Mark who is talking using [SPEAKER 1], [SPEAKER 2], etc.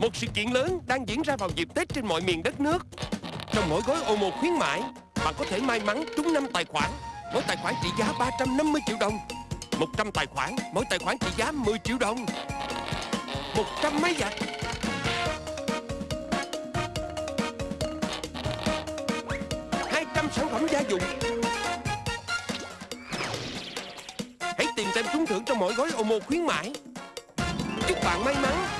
[SPEAKER 1] Một sự kiện lớn đang diễn ra vào dịp Tết trên mọi miền đất nước. Trong mỗi gói ô khuyến mãi, Bạn có thể may mắn trúng 5 tài khoản, Mỗi tài khoản trị giá 350 triệu đồng. 100 tài khoản, Mỗi tài khoản trị giá 10 triệu đồng. 100 máy giặt. hai trăm sản phẩm gia dụng. Hãy tìm xem trúng thưởng trong mỗi gói ô mô khuyến mãi. Chúc bạn may mắn.